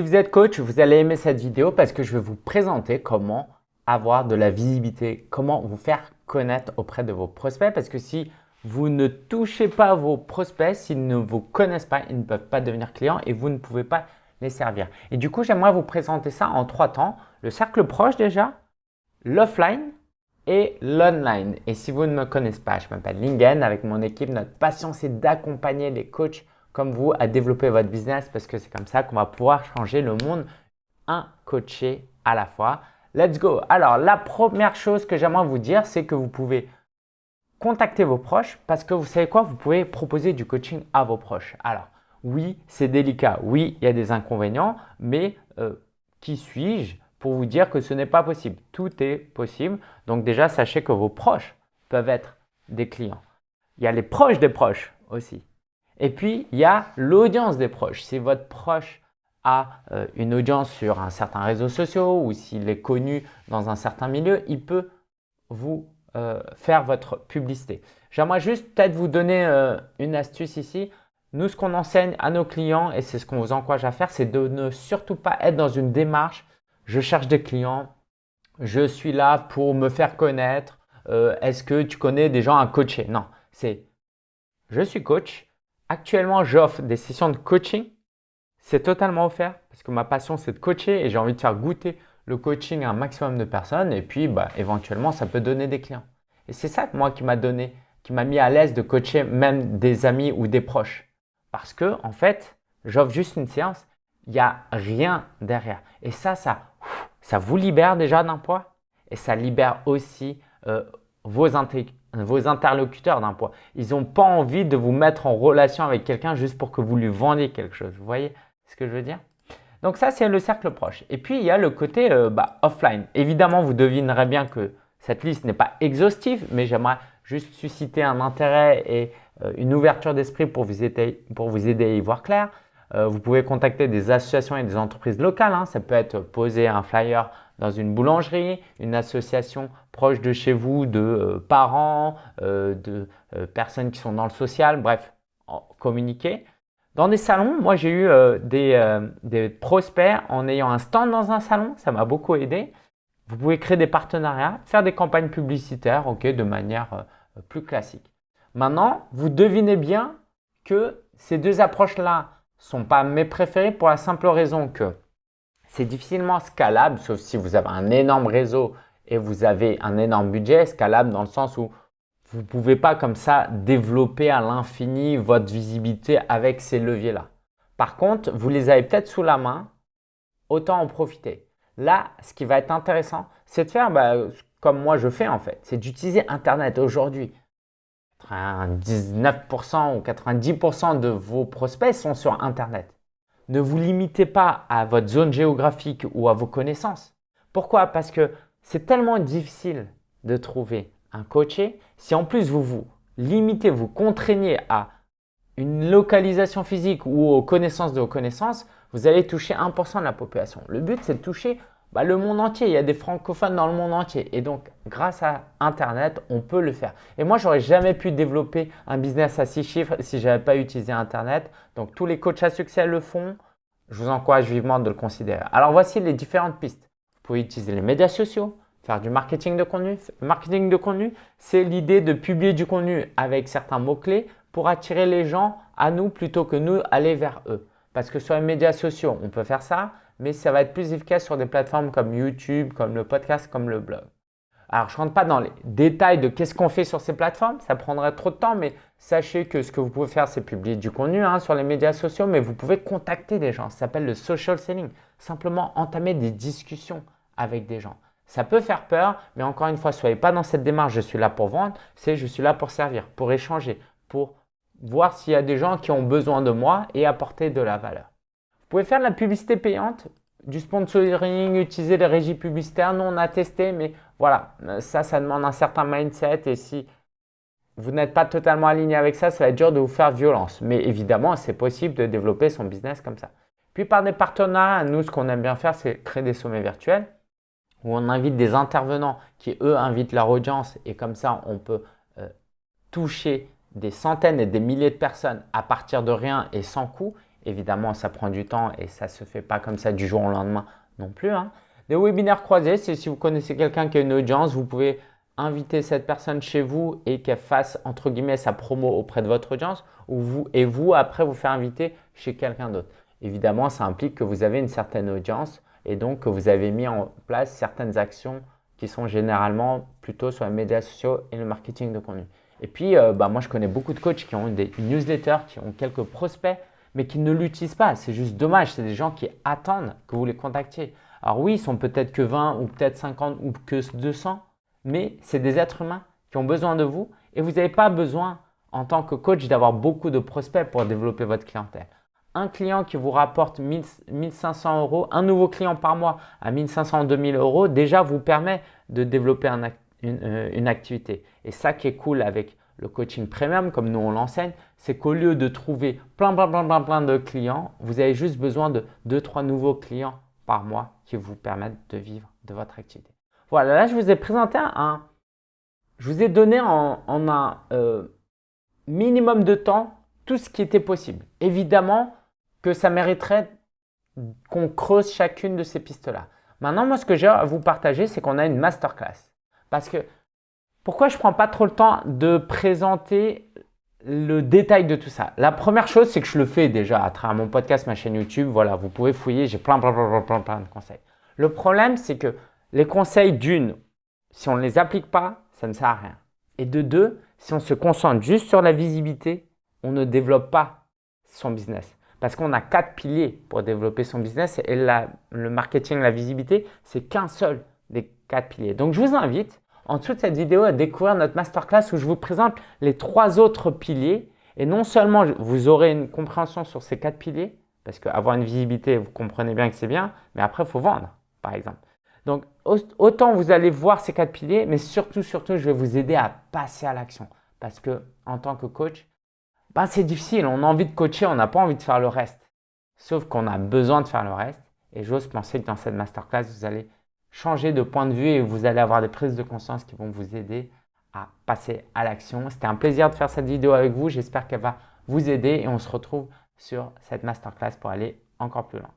Si vous êtes coach, vous allez aimer cette vidéo parce que je vais vous présenter comment avoir de la visibilité, comment vous faire connaître auprès de vos prospects parce que si vous ne touchez pas vos prospects, s'ils ne vous connaissent pas, ils ne peuvent pas devenir clients et vous ne pouvez pas les servir. Et du coup, j'aimerais vous présenter ça en trois temps. Le cercle proche déjà, l'offline et l'online. Et si vous ne me connaissez pas, je m'appelle Lingen. Avec mon équipe, notre passion, c'est d'accompagner les coachs comme vous à développer votre business parce que c'est comme ça qu'on va pouvoir changer le monde un coaché à la fois. Let's go Alors, la première chose que j'aimerais vous dire, c'est que vous pouvez contacter vos proches parce que vous savez quoi Vous pouvez proposer du coaching à vos proches. Alors, oui, c'est délicat. Oui, il y a des inconvénients, mais euh, qui suis-je pour vous dire que ce n'est pas possible? Tout est possible. Donc déjà, sachez que vos proches peuvent être des clients. Il y a les proches des proches aussi. Et puis, il y a l'audience des proches. Si votre proche a euh, une audience sur un certain réseau social ou s'il est connu dans un certain milieu, il peut vous euh, faire votre publicité. J'aimerais juste peut-être vous donner une astuce ici. Nous, ce qu'on enseigne à nos clients, et c'est ce qu'on vous encourage à faire, c'est de ne surtout pas être dans une démarche « je cherche des clients, je suis là pour me faire connaître, euh, est-ce que tu connais des gens à coacher ?» Non, c'est « je suis coach, actuellement j'offre des sessions de coaching, c'est totalement offert parce que ma passion c'est de coacher et j'ai envie de faire goûter le coaching à un maximum de personnes et puis bah, éventuellement ça peut donner des clients. Et c'est ça moi qui m'a donné, qui m'a mis à l'aise de coacher même des amis ou des proches. Parce que, en fait, j'offre juste une séance, il n'y a rien derrière. Et ça, ça, vous libère déjà d'un poids et ça libère aussi euh, vos, vos interlocuteurs d'un poids. Ils n'ont pas envie de vous mettre en relation avec quelqu'un juste pour que vous lui vendiez quelque chose. Vous voyez ce que je veux dire? Donc ça, c'est le cercle proche. Et puis, il y a le côté euh, bah, offline. Évidemment, vous devinerez bien que cette liste n'est pas exhaustive, mais j'aimerais juste susciter un intérêt et euh, une ouverture d'esprit pour, vous aider, pour vous aider à y voir clair. Euh, vous pouvez contacter des associations et des entreprises locales. Hein. Ça peut être poser un flyer dans une boulangerie, une association proche de chez vous, de euh, parents, de personnes qui sont dans le social, bref, communiquer. Dans des salons, moi j'ai eu des, des, prospects en ayant un stand dans un salon, ça m'a beaucoup aidé. Vous pouvez créer des partenariats, faire des campagnes publicitaires ok, de manière plus classique. Maintenant, vous devinez bien que ces deux approches-là sont pas mes préférées pour la simple raison que c'est difficilement scalable, sauf si vous avez un énorme réseau et vous avez un énorme budget, scalable dans le sens où vous ne pouvez pas comme ça développer à l'infini votre visibilité avec ces leviers-là. Par contre, vous les avez peut-être sous la main, autant en profiter. Là, ce qui va être intéressant, c'est de faire bah, comme moi je fais en fait, c'est d'utiliser Internet aujourd'hui. 99% ou 90% de vos prospects sont sur Internet. Ne vous limitez pas à votre zone géographique ou à vos connaissances. Pourquoi? Parce que c'est tellement difficile de trouver un coaché. Si en plus vous vous limitez, vous contraignez à une localisation physique ou aux connaissances de vos connaissances, vous allez toucher 1% de la population. Le but, c'est de toucher bah, le monde entier. Il y a des francophones dans le monde entier. Et donc, grâce à Internet, on peut le faire. Et moi, j'aurais jamais pu développer un business à six chiffres si je n'avais pas utilisé Internet. Donc, tous les coachs à succès le font. Je vous encourage vivement de le considérer. Alors, voici les différentes pistes. Vous pouvez utiliser les médias sociaux, faire du marketing de contenu. marketing de contenu, c'est l'idée de publier du contenu avec certains mots-clés pour attirer les gens à nous plutôt que nous aller vers eux. Parce que sur les médias sociaux, on peut faire ça mais ça va être plus efficace sur des plateformes comme YouTube, comme le podcast, comme le blog. Alors, je ne rentre pas dans les détails de qu'est-ce qu'on fait sur ces plateformes, ça prendrait trop de temps, mais sachez que ce que vous pouvez faire, c'est publier du contenu hein, sur les médias sociaux, mais vous pouvez contacter des gens. Ça s'appelle le social selling. Simplement entamer des discussions avec des gens. Ça peut faire peur, mais encore une fois, soyez pas dans cette démarche, je suis là pour vendre, c'est je suis là pour servir, pour échanger, pour voir s'il y a des gens qui ont besoin de moi et apporter de la valeur. Vous pouvez faire de la publicité payante, du sponsoring, utiliser les régies publicitaires. Nous, on a testé, mais voilà, ça, ça demande un certain mindset. Et si vous n'êtes pas totalement aligné avec ça, ça va être dur de vous faire violence. Mais évidemment, c'est possible de développer son business comme ça. Puis par des partenariats, nous, ce qu'on aime bien faire, c'est créer des sommets virtuels où on invite des intervenants qui, eux, invitent leur audience. Et comme ça, on peut euh, toucher des centaines et des milliers de personnes à partir de rien et sans coût. Évidemment, ça prend du temps et ça ne se fait pas comme ça du jour au lendemain non plus. Hein. Des webinaires croisés, c'est si vous connaissez quelqu'un qui a une audience, vous pouvez inviter cette personne chez vous et qu'elle fasse entre guillemets sa promo auprès de votre audience ou vous, et vous après vous faire inviter chez quelqu'un d'autre. Évidemment, ça implique que vous avez une certaine audience et donc que vous avez mis en place certaines actions qui sont généralement plutôt sur les médias sociaux et le marketing de contenu. Et puis, euh, bah, moi, je connais beaucoup de coachs qui ont des newsletters, qui ont quelques prospects, mais qui ne l'utilisent pas. C'est juste dommage. C'est des gens qui attendent que vous les contactiez. Alors oui, ils sont peut-être que 20 ou peut-être 50 ou que 200, mais c'est des êtres humains qui ont besoin de vous et vous n'avez pas besoin en tant que coach d'avoir beaucoup de prospects pour développer votre clientèle. Un client qui vous rapporte 1500 euros, un nouveau client par mois à 1500 2000 euros, déjà vous permet de développer euh, une, activité. Et ça qui est cool avec le coaching premium, comme nous on l'enseigne, c'est qu'au lieu de trouver plein, plein, plein, plein, plein de clients, vous avez juste besoin de 2-3 nouveaux clients par mois qui vous permettent de vivre de votre activité. Voilà, là je vous ai présenté un, je vous ai donné en, un euh, minimum de temps tout ce qui était possible. Évidemment que ça mériterait qu'on creuse chacune de ces pistes-là. Maintenant, moi, ce que j'ai à vous partager, c'est qu'on a une masterclass. Parce que pourquoi je ne prends pas trop le temps de présenter le détail de tout ça? La première chose, c'est que je le fais déjà à travers mon podcast, ma chaîne YouTube. Voilà, vous pouvez fouiller, j'ai plein, plein, plein, plein, plein de conseils. Le problème, c'est que les conseils d'une, si on ne les applique pas, ça ne sert à rien. Et de deux, si on se concentre juste sur la visibilité, on ne développe pas son business. Parce qu'on a quatre piliers pour développer son business et le marketing, la visibilité, c'est qu'un seul des quatre piliers. Donc, je vous invite en dessous de cette vidéo à découvrir notre masterclass où je vous présente les trois autres piliers. Et non seulement vous aurez une compréhension sur ces quatre piliers, parce qu'avoir une visibilité, vous comprenez bien que c'est bien, mais après, il faut vendre, par exemple. Donc, autant vous allez voir ces quatre piliers, mais surtout, surtout, je vais vous aider à passer à l'action. Parce que en tant que coach, bah, c'est difficile. On a envie de coacher, on n'a pas envie de faire le reste. Sauf qu'on a besoin de faire le reste. Et j'ose penser que dans cette masterclass, vous allez changer de point de vue et vous allez avoir des prises de conscience qui vont vous aider à passer à l'action. C'était un plaisir de faire cette vidéo avec vous. J'espère qu'elle va vous aider et on se retrouve sur cette masterclass pour aller encore plus loin.